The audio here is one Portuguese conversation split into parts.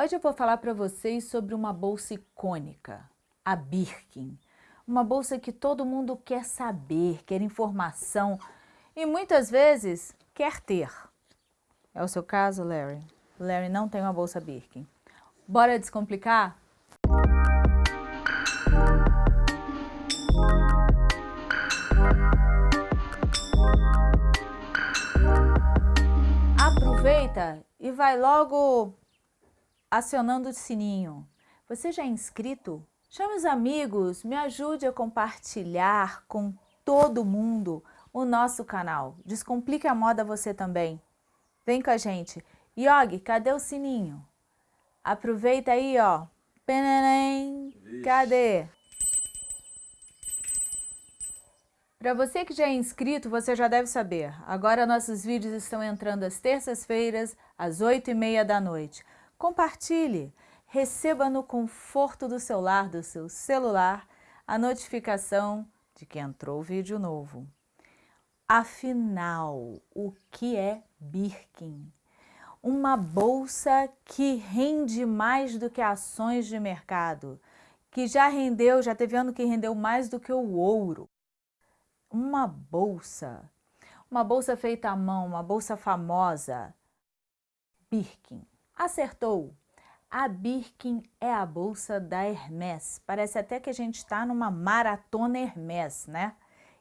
Hoje eu vou falar para vocês sobre uma bolsa icônica, a Birkin. Uma bolsa que todo mundo quer saber, quer informação e muitas vezes quer ter. É o seu caso, Larry? Larry não tem uma bolsa Birkin. Bora descomplicar? Aproveita e vai logo acionando o sininho. Você já é inscrito? Chame os amigos, me ajude a compartilhar com todo mundo o nosso canal. Descomplique a moda você também. Vem com a gente. Yogi, cadê o sininho? Aproveita aí, ó. Peneném, cadê? Para você que já é inscrito, você já deve saber. Agora nossos vídeos estão entrando às terças-feiras, às oito e meia da noite. Compartilhe, receba no conforto do seu lar, do seu celular, a notificação de que entrou vídeo novo. Afinal, o que é Birkin? Uma bolsa que rende mais do que ações de mercado, que já rendeu, já teve ano que rendeu mais do que o ouro. Uma bolsa, uma bolsa feita à mão, uma bolsa famosa, Birkin. Acertou! A Birkin é a bolsa da Hermès. Parece até que a gente está numa maratona Hermès, né?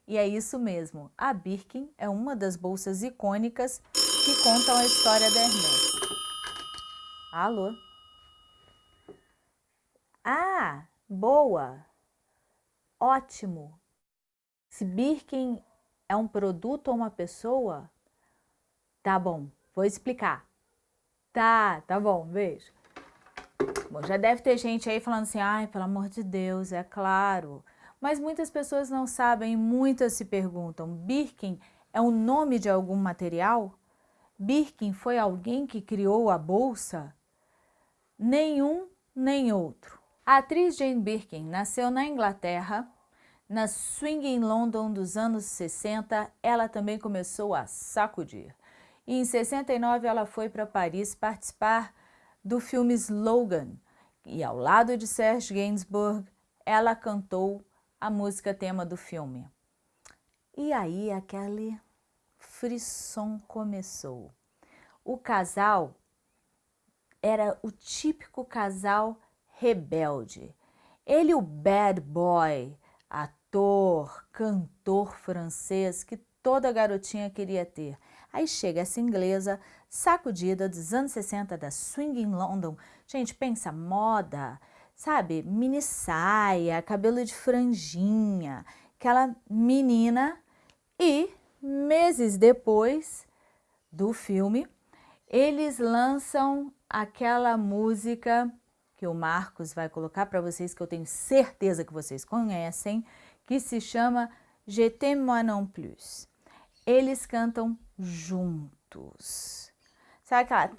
E é isso mesmo, a Birkin é uma das bolsas icônicas que contam a história da Hermès. Alô? Ah, boa! Ótimo! Se Birkin é um produto ou uma pessoa, tá bom, vou explicar. Tá, tá bom, beijo. Bom, já deve ter gente aí falando assim, ai, pelo amor de Deus, é claro. Mas muitas pessoas não sabem muitas se perguntam, Birkin é o nome de algum material? Birkin foi alguém que criou a bolsa? Nenhum nem outro. A atriz Jane Birkin nasceu na Inglaterra, na swing em London dos anos 60, ela também começou a sacudir. E em 69 ela foi para Paris participar do filme Slogan. E ao lado de Serge Gainsbourg, ela cantou a música tema do filme. E aí aquele frisson começou. O casal era o típico casal rebelde. Ele o bad boy, ator, cantor francês que toda garotinha queria ter. Aí chega essa inglesa, sacudida dos anos 60 da Swing in London. Gente, pensa, moda, sabe? Mini saia, cabelo de franjinha, aquela menina. E meses depois do filme, eles lançam aquela música que o Marcos vai colocar para vocês, que eu tenho certeza que vocês conhecem, que se chama Je t'aime moi non plus eles cantam juntos. Sabe aquela...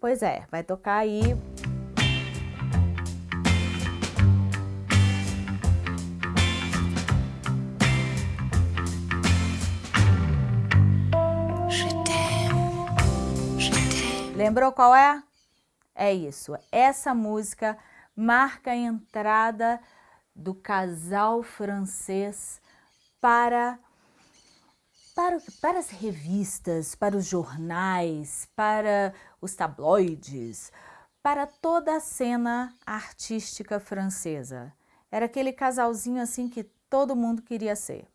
Pois é, vai tocar aí... Lembrou qual é? É isso. Essa música marca a entrada do casal francês para, para, para as revistas, para os jornais, para os tabloides, para toda a cena artística francesa. Era aquele casalzinho assim que todo mundo queria ser.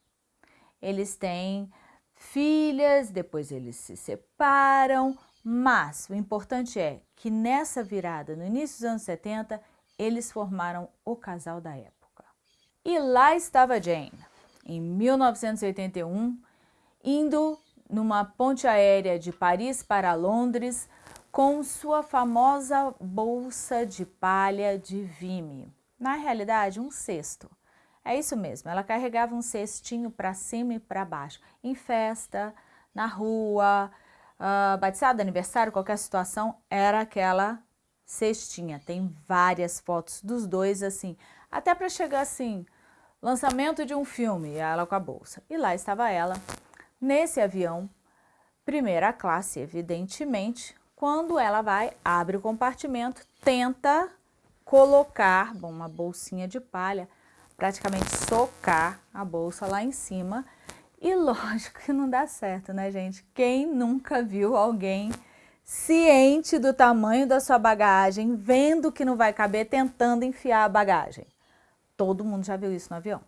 Eles têm filhas, depois eles se separam, mas o importante é que nessa virada, no início dos anos 70, eles formaram o casal da época. E lá estava Jane, em 1981, indo numa ponte aérea de Paris para Londres com sua famosa bolsa de palha de Vime. Na realidade, um cesto. É isso mesmo, ela carregava um cestinho para cima e para baixo, em festa, na rua, uh, batizado, aniversário, qualquer situação, era aquela cestinha. Tem várias fotos dos dois assim, até para chegar assim, Lançamento de um filme, ela com a bolsa. E lá estava ela, nesse avião, primeira classe, evidentemente, Quando ela vai, abre o compartimento, tenta colocar, bom, uma bolsinha de palha, praticamente socar a bolsa lá em cima. E lógico que não dá certo, né, gente? Quem nunca viu alguém ciente do tamanho da sua bagagem, vendo que não vai caber, tentando enfiar a bagagem? Todo mundo já viu isso no avião.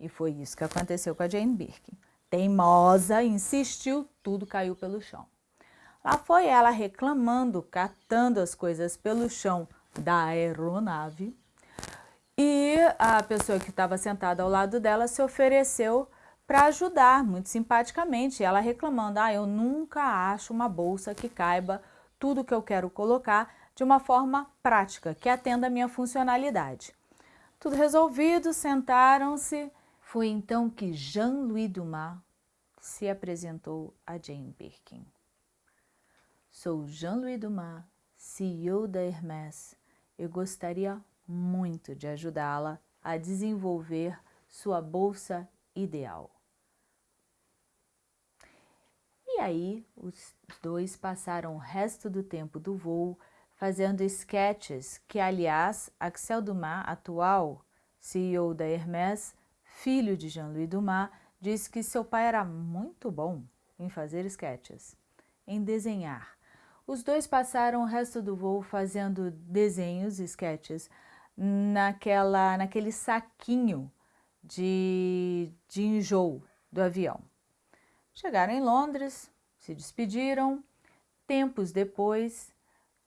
E foi isso que aconteceu com a Jane Birkin. Teimosa, insistiu, tudo caiu pelo chão. Lá foi ela reclamando, catando as coisas pelo chão da aeronave. E a pessoa que estava sentada ao lado dela se ofereceu para ajudar, muito simpaticamente. Ela reclamando, ah, eu nunca acho uma bolsa que caiba tudo que eu quero colocar de uma forma prática, que atenda a minha funcionalidade. Tudo resolvido, sentaram-se. Foi então que Jean-Louis Dumas se apresentou a Jane Birkin. Sou Jean-Louis Dumas, CEO da Hermès. Eu gostaria muito de ajudá-la a desenvolver sua bolsa ideal. E aí, os dois passaram o resto do tempo do voo fazendo sketches que, aliás, Axel Dumas, atual CEO da Hermès, filho de Jean-Louis Dumas, disse que seu pai era muito bom em fazer sketches, em desenhar, os dois passaram o resto do voo fazendo desenhos, sketches, naquela, naquele saquinho de, de enjoo do avião. Chegaram em Londres, se despediram. Tempos depois,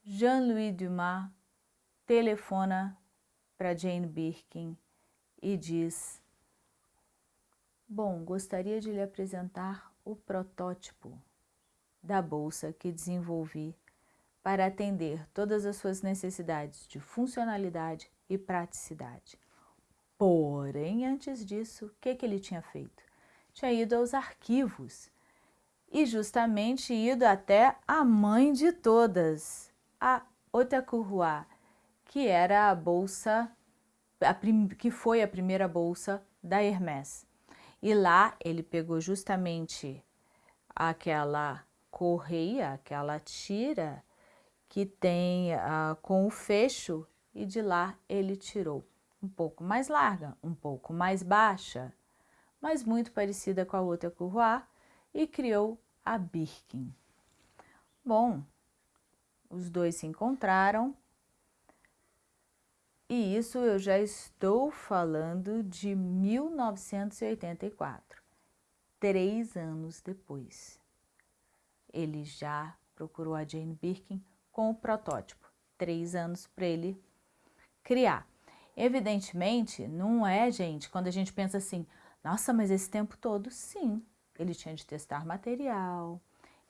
Jean-Louis Dumas telefona para Jane Birkin e diz Bom, gostaria de lhe apresentar o protótipo da bolsa que desenvolvi para atender todas as suas necessidades de funcionalidade e praticidade. Porém, antes disso, o que, que ele tinha feito? Tinha ido aos arquivos e justamente ido até a mãe de todas, a Otakurua, que era a bolsa, a que foi a primeira bolsa da Hermès. E lá ele pegou justamente aquela correia, aquela tira que tem uh, com o fecho e de lá ele tirou um pouco mais larga, um pouco mais baixa, mas muito parecida com a outra Courroie e criou a Birkin. Bom, os dois se encontraram e isso eu já estou falando de 1984, três anos depois ele já procurou a Jane Birkin com o protótipo, três anos para ele criar. Evidentemente, não é, gente, quando a gente pensa assim, nossa, mas esse tempo todo, sim, ele tinha de testar material,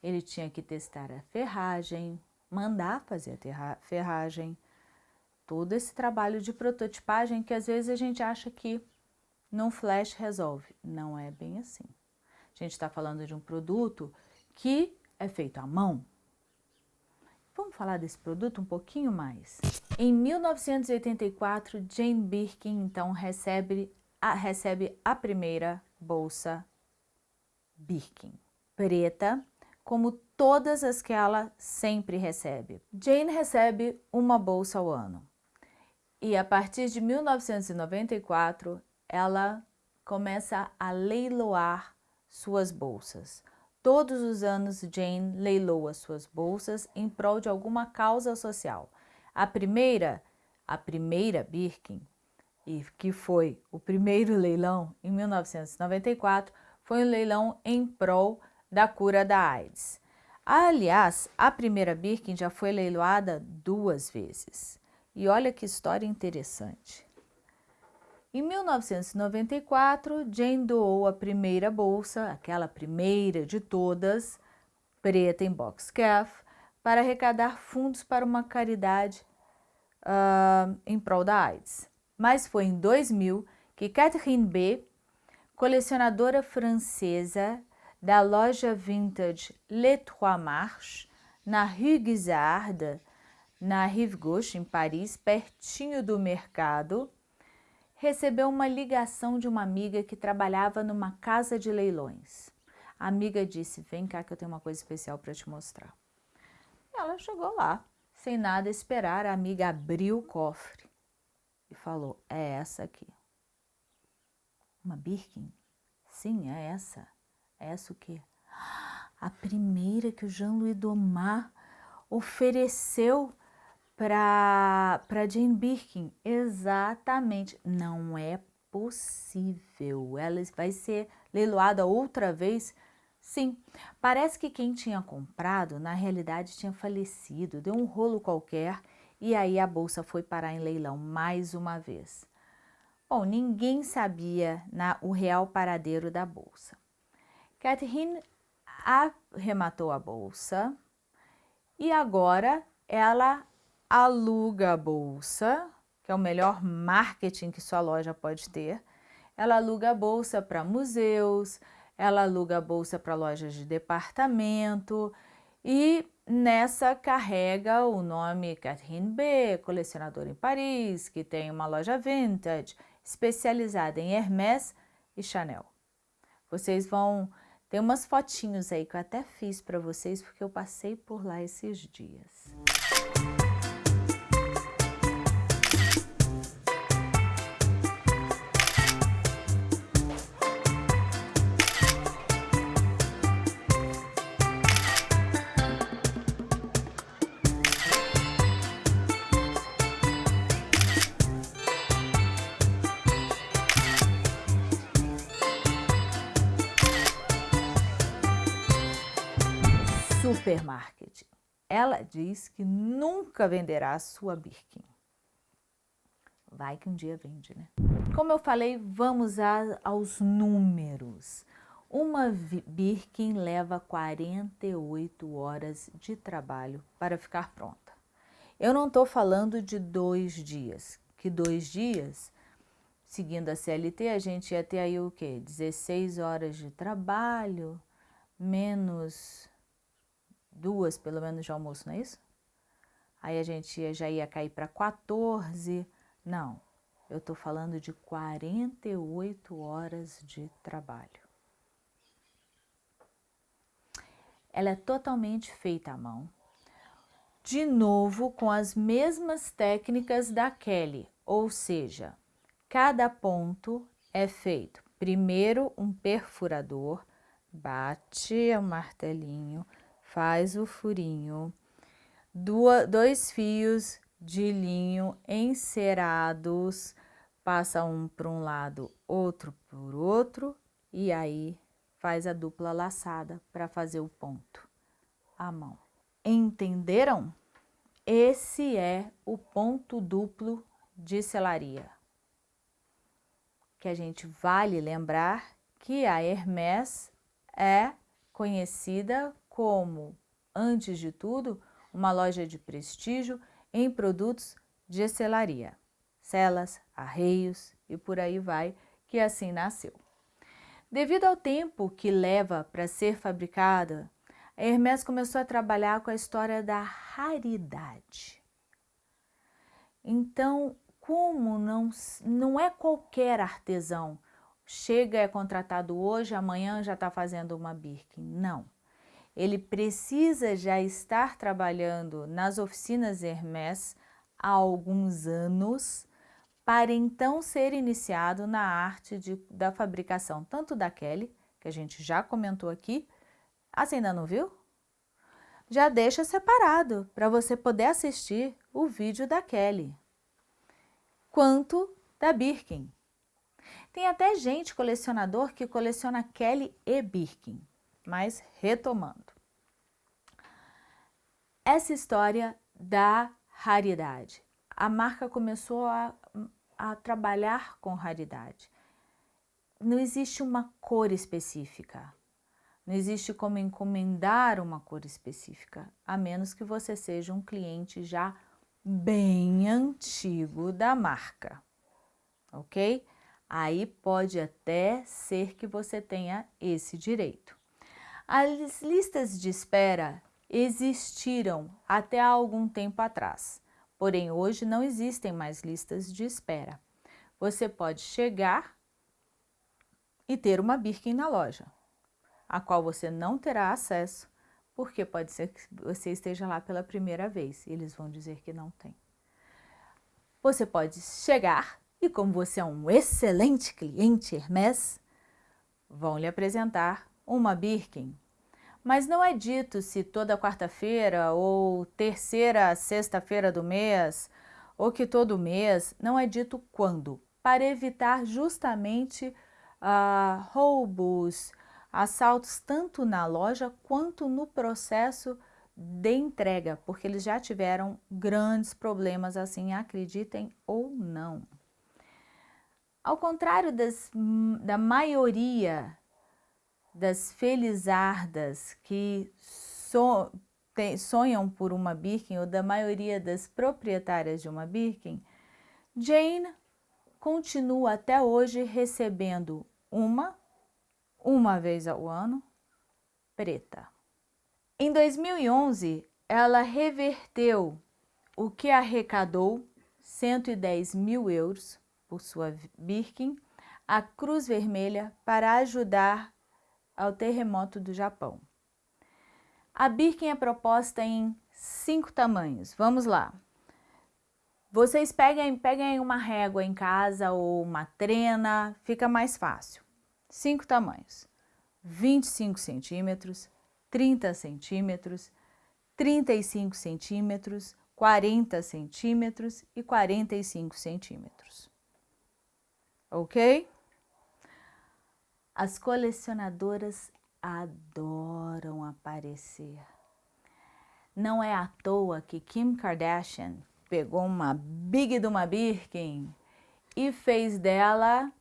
ele tinha que testar a ferragem, mandar fazer a ferragem, todo esse trabalho de prototipagem que às vezes a gente acha que num flash resolve. Não é bem assim. A gente está falando de um produto que é feito à mão. Vamos falar desse produto um pouquinho mais. Em 1984, Jane Birkin, então, recebe a, recebe a primeira bolsa Birkin, preta, como todas as que ela sempre recebe. Jane recebe uma bolsa ao ano. E a partir de 1994, ela começa a leiloar suas bolsas. Todos os anos, Jane leiloa suas bolsas em prol de alguma causa social. A primeira, a primeira Birkin, e que foi o primeiro leilão em 1994, foi um leilão em prol da cura da AIDS. Aliás, a primeira Birkin já foi leiloada duas vezes. E olha que história interessante. Em 1994, Jane doou a primeira bolsa, aquela primeira de todas, preta em boxcalf, para arrecadar fundos para uma caridade uh, em prol da AIDS. Mas foi em 2000 que Catherine B., colecionadora francesa da loja vintage Les Trois Marches, na Rue Guisard, na Rive Gauche, em Paris, pertinho do mercado, recebeu uma ligação de uma amiga que trabalhava numa casa de leilões. A amiga disse, vem cá que eu tenho uma coisa especial para te mostrar. Ela chegou lá, sem nada esperar, a amiga abriu o cofre e falou, é essa aqui. Uma Birkin? Sim, é essa. É essa o quê? A primeira que o Jean-Louis Domar ofereceu para Jane Birkin. Exatamente. Não é possível. Ela vai ser leiloada outra vez? Sim. Parece que quem tinha comprado, na realidade, tinha falecido. Deu um rolo qualquer e aí a bolsa foi parar em leilão mais uma vez. Bom, ninguém sabia na, o real paradeiro da bolsa. Catherine arrematou a bolsa e agora ela aluga a bolsa, que é o melhor marketing que sua loja pode ter. Ela aluga a bolsa para museus, ela aluga a bolsa para lojas de departamento e nessa carrega o nome Catherine B, colecionadora em Paris, que tem uma loja vintage especializada em Hermès e Chanel. Vocês vão ter umas fotinhos aí que eu até fiz para vocês porque eu passei por lá esses dias. Supermarket. Ela diz que nunca venderá a sua Birkin. Vai que um dia vende, né? Como eu falei, vamos a, aos números. Uma Birkin leva 48 horas de trabalho para ficar pronta. Eu não estou falando de dois dias, que dois dias, seguindo a CLT, a gente ia ter aí o quê? 16 horas de trabalho, menos duas pelo menos de almoço, não é isso? Aí a gente já ia cair para 14. Não, eu estou falando de 48 horas de trabalho. Ela é totalmente feita à mão. De novo, com as mesmas técnicas da Kelly, ou seja, cada ponto é feito primeiro um perfurador, bate o martelinho, faz o furinho, dois fios de linho encerados, passa um para um lado, outro por outro, e aí faz a dupla laçada para fazer o ponto à mão. Entenderam? Esse é o ponto duplo de selaria. Que a gente vale lembrar que a Hermès é conhecida como, antes de tudo, uma loja de prestígio em produtos de selaria, celas, arreios e por aí vai, que assim nasceu. Devido ao tempo que leva para ser fabricada, a Hermès começou a trabalhar com a história da raridade. Então, como não, não é qualquer artesão, chega é contratado hoje, amanhã já está fazendo uma Birkin, não ele precisa já estar trabalhando nas oficinas Hermès há alguns anos para então ser iniciado na arte de, da fabricação tanto da Kelly, que a gente já comentou aqui, assim ainda não viu? Já deixa separado para você poder assistir o vídeo da Kelly, quanto da Birkin. Tem até gente colecionador que coleciona Kelly e Birkin. Mas retomando. Essa história da raridade. A marca começou a, a trabalhar com raridade. Não existe uma cor específica. Não existe como encomendar uma cor específica, a menos que você seja um cliente já bem antigo da marca, ok? Aí pode até ser que você tenha esse direito. As listas de espera existiram até algum tempo atrás, porém hoje não existem mais listas de espera. Você pode chegar e ter uma Birkin na loja, a qual você não terá acesso, porque pode ser que você esteja lá pela primeira vez e eles vão dizer que não tem. Você pode chegar e como você é um excelente cliente Hermès, vão lhe apresentar uma Birkin. Mas não é dito se toda quarta-feira ou terceira sexta-feira do mês ou que todo mês, não é dito quando, para evitar justamente uh, roubos, assaltos tanto na loja quanto no processo de entrega, porque eles já tiveram grandes problemas assim, acreditem ou não. Ao contrário das, da maioria das felizardas que so, tem, sonham por uma Birkin, ou da maioria das proprietárias de uma Birkin, Jane continua até hoje recebendo uma, uma vez ao ano, preta. Em 2011, ela reverteu o que arrecadou 110 mil euros por sua Birkin à Cruz Vermelha para ajudar ao terremoto do Japão. A Birkin é proposta em cinco tamanhos. Vamos lá. Vocês peguem, peguem uma régua em casa ou uma trena, fica mais fácil. Cinco tamanhos. 25 centímetros, 30 centímetros, 35 centímetros, 40 centímetros e 45 centímetros. Ok? As colecionadoras adoram aparecer. Não é à toa que Kim Kardashian pegou uma big de uma Birkin e fez dela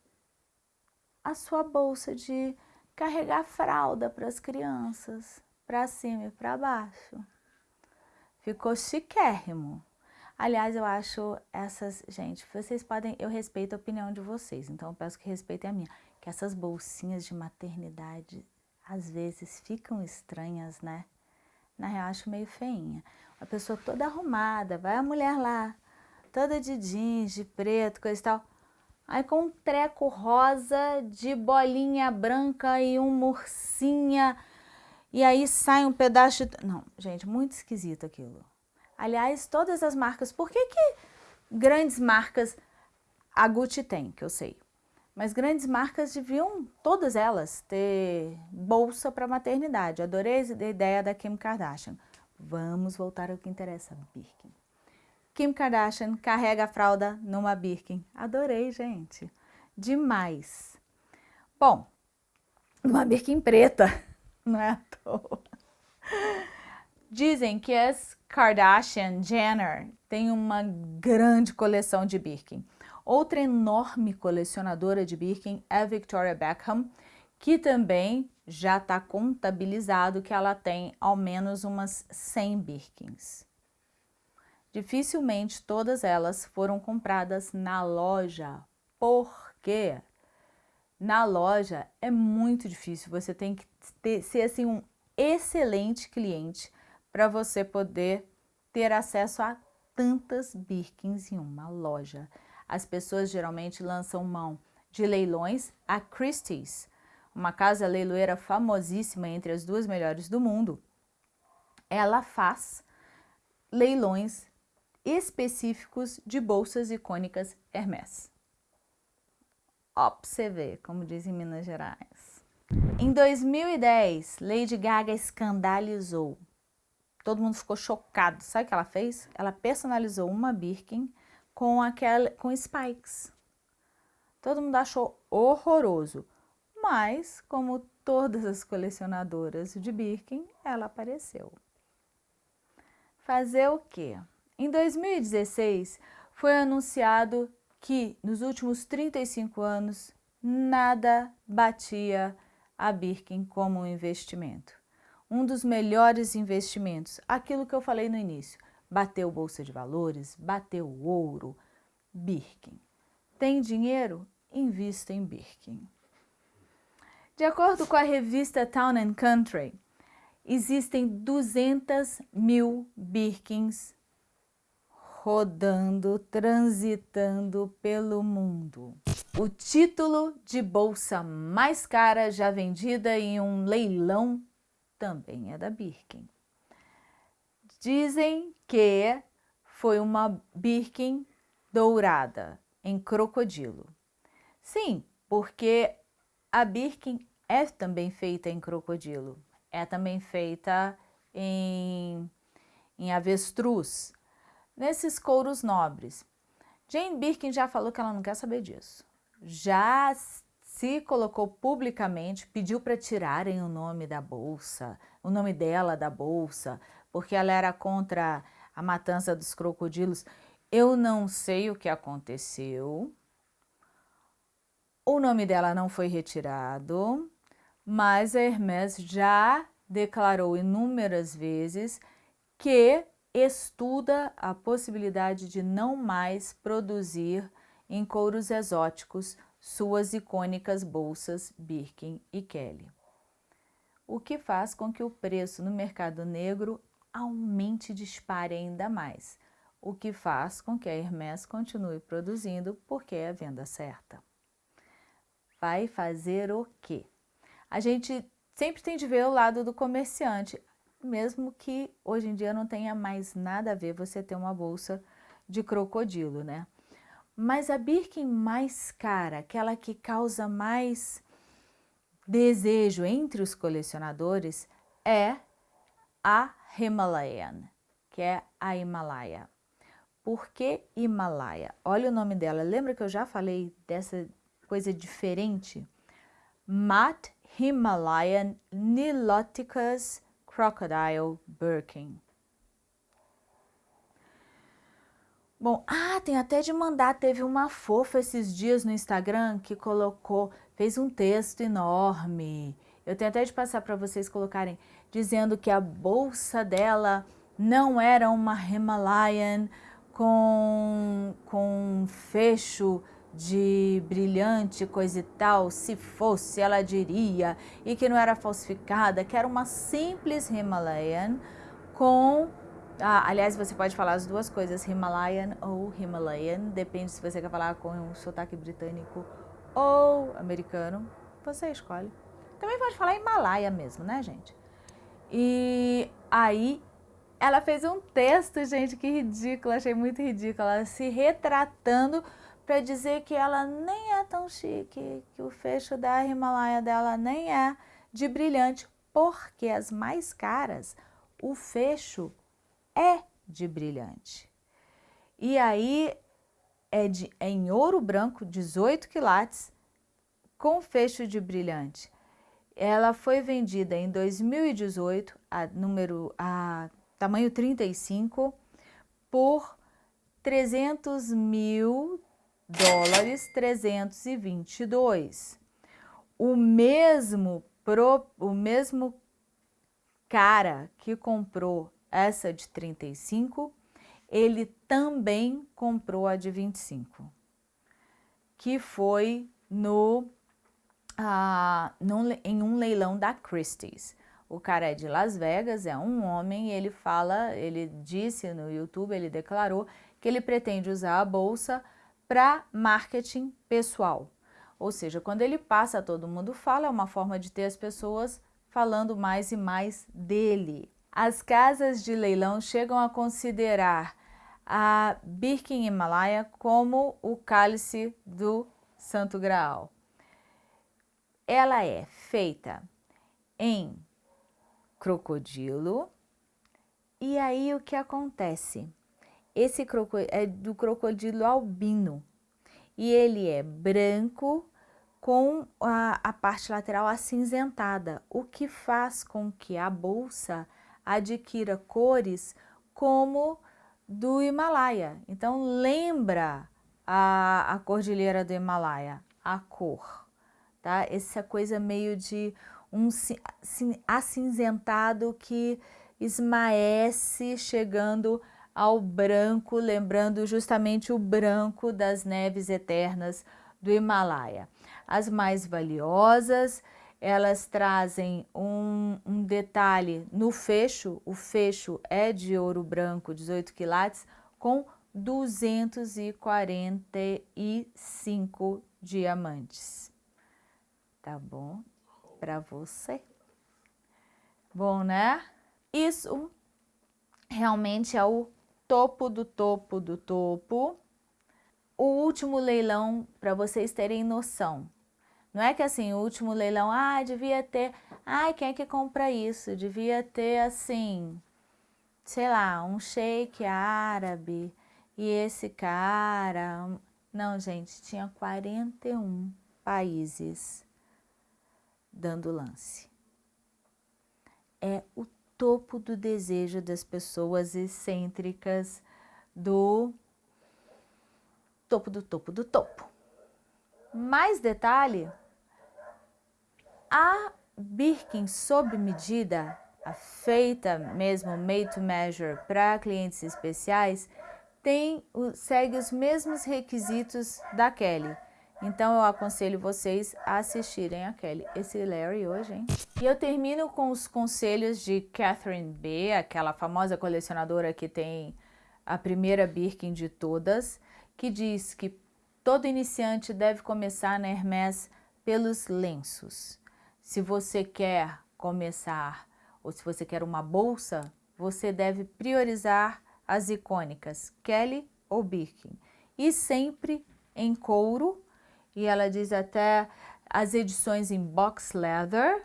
a sua bolsa de carregar fralda para as crianças, para cima e para baixo. Ficou chiquérrimo. Aliás, eu acho essas, gente, vocês podem, eu respeito a opinião de vocês, então eu peço que respeitem a minha, que essas bolsinhas de maternidade às vezes ficam estranhas, né? Na real, acho meio feinha. A pessoa toda arrumada, vai a mulher lá, toda de jeans, de preto, coisa e tal. Aí com um treco rosa de bolinha branca e um murcinha. E aí sai um pedaço de... Não, gente, muito esquisito aquilo. Aliás, todas as marcas... Por que que grandes marcas... A Gucci tem, que eu sei. Mas grandes marcas deviam, todas elas, ter bolsa para maternidade. Adorei a ideia da Kim Kardashian. Vamos voltar ao que interessa, Birkin. Kim Kardashian carrega a fralda numa Birkin. Adorei, gente. Demais. Bom, uma Birkin preta, não é à toa. Dizem que as Kardashian Jenner têm uma grande coleção de Birkin. Outra enorme colecionadora de Birkin é Victoria Beckham, que também já está contabilizado que ela tem ao menos umas 100 Birkins. Dificilmente todas elas foram compradas na loja, porque na loja é muito difícil, você tem que ter, ser assim um excelente cliente para você poder ter acesso a tantas Birkins em uma loja. As pessoas geralmente lançam mão de leilões a Christie's, uma casa leiloeira famosíssima entre as duas melhores do mundo, ela faz leilões específicos de bolsas icônicas Hermès. Ver, como diz em Minas Gerais. Em 2010, Lady Gaga escandalizou. Todo mundo ficou chocado. Sabe o que ela fez? Ela personalizou uma Birkin com, aquela, com spikes. Todo mundo achou horroroso. Mas, como todas as colecionadoras de Birkin, ela apareceu. Fazer o quê? Em 2016, foi anunciado que nos últimos 35 anos, nada batia a Birkin como um investimento. Um dos melhores investimentos, aquilo que eu falei no início, bateu bolsa de valores, bateu ouro, Birkin. Tem dinheiro? Invista em Birkin. De acordo com a revista Town and Country, existem 200 mil Birkins rodando, transitando pelo mundo. O título de bolsa mais cara já vendida em um leilão também é da Birkin. Dizem que foi uma Birkin dourada, em crocodilo. Sim, porque a Birkin é também feita em crocodilo, é também feita em, em avestruz, nesses couros nobres. Jane Birkin já falou que ela não quer saber disso. Já se colocou publicamente, pediu para tirarem o nome da bolsa, o nome dela da bolsa, porque ela era contra a matança dos crocodilos. Eu não sei o que aconteceu. O nome dela não foi retirado, mas a Hermès já declarou inúmeras vezes que estuda a possibilidade de não mais produzir em couros exóticos suas icônicas bolsas Birkin e Kelly. O que faz com que o preço no mercado negro aumente e dispare ainda mais, o que faz com que a Hermès continue produzindo porque é a venda certa. Vai fazer o quê? A gente sempre tem de ver o lado do comerciante, mesmo que hoje em dia não tenha mais nada a ver você ter uma bolsa de crocodilo, né? Mas a Birkin mais cara, aquela que causa mais desejo entre os colecionadores, é a Himalayan, que é a Himalaia. Por que Himalaia? Olha o nome dela. Lembra que eu já falei dessa coisa diferente? Mat Himalayan Niloticus Crocodile Birkin. Bom, ah, tem até de mandar, teve uma fofa esses dias no Instagram que colocou, fez um texto enorme. Eu tenho até de passar para vocês colocarem, dizendo que a bolsa dela não era uma Himalayan, com, com fecho de brilhante coisa e tal, se fosse ela diria, e que não era falsificada, que era uma simples Himalayan com, ah, aliás você pode falar as duas coisas, Himalayan ou Himalayan, depende se você quer falar com um sotaque britânico ou americano, você escolhe. Também pode falar Himalaia mesmo, né gente? E aí ela fez um texto, gente, que ridículo, achei muito ridículo, ela se retratando para dizer que ela nem é tão chique, que o fecho da Himalaia dela nem é de brilhante, porque as mais caras, o fecho é de brilhante. E aí é, de, é em ouro branco, 18 quilates, com fecho de brilhante. Ela foi vendida em 2018, a número a tamanho 35, por 300 mil dólares 322. O mesmo, pro, o mesmo cara que comprou essa de 35, ele também comprou a de 25, que foi no, no, em um leilão da Christie's. O cara é de Las Vegas, é um homem, ele fala, ele disse no YouTube, ele declarou que ele pretende usar a bolsa para marketing pessoal. Ou seja, quando ele passa, todo mundo fala, é uma forma de ter as pessoas falando mais e mais dele. As casas de leilão chegam a considerar a Birkin Himalaya como o cálice do Santo Graal. Ela é feita em crocodilo. E aí o que acontece? Esse crocodilo é do crocodilo albino e ele é branco com a, a parte lateral acinzentada, o que faz com que a bolsa adquira cores como do Himalaia. Então lembra a, a cordilheira do Himalaia, a cor, tá? Essa coisa meio de um acinzentado que esmaece chegando ao branco, lembrando justamente o branco das neves eternas do Himalaia. As mais valiosas, elas trazem um, um, detalhe no fecho, o fecho é de ouro branco, 18 quilates, com 245 diamantes. Tá bom? para você. Bom, né? Isso realmente é o topo do topo do topo. O último leilão, para vocês terem noção. Não é que assim, o último leilão, ah, devia ter, ai, quem é que compra isso? Devia ter assim, sei lá, um shake árabe e esse cara. Não, gente, tinha 41 países dando lance. É o topo do desejo das pessoas excêntricas do topo do topo do topo. Mais detalhe, a Birkin sob medida, a feita mesmo made to measure para clientes especiais, tem, segue os mesmos requisitos da Kelly. Então eu aconselho vocês a assistirem a Kelly. Esse Larry hoje, hein? E eu termino com os conselhos de Catherine B, aquela famosa colecionadora que tem a primeira Birkin de todas, que diz que todo iniciante deve começar na Hermès pelos lenços. Se você quer começar ou se você quer uma bolsa, você deve priorizar as icônicas Kelly ou Birkin. E sempre em couro, e ela diz até as edições em box leather,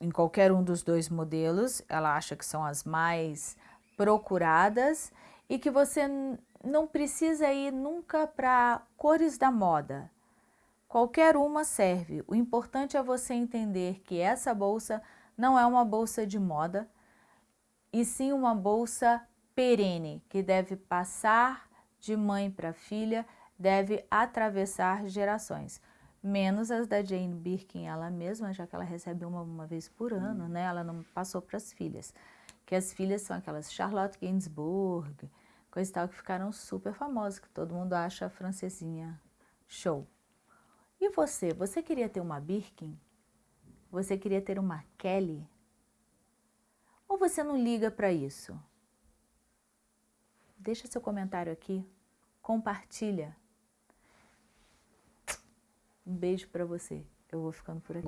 em qualquer um dos dois modelos, ela acha que são as mais procuradas e que você não precisa ir nunca para cores da moda. Qualquer uma serve. O importante é você entender que essa bolsa não é uma bolsa de moda, e sim uma bolsa perene, que deve passar de mãe para filha, deve atravessar gerações. Menos as da Jane Birkin, ela mesma, já que ela recebe uma, uma vez por ano, né? Ela não passou para as filhas. Que as filhas são aquelas Charlotte Gainsbourg, coisa e tal, que ficaram super famosas, que todo mundo acha a francesinha show. E você? Você queria ter uma Birkin? Você queria ter uma Kelly? Ou você não liga para isso? Deixa seu comentário aqui, compartilha. Um beijo para você. Eu vou ficando por aqui.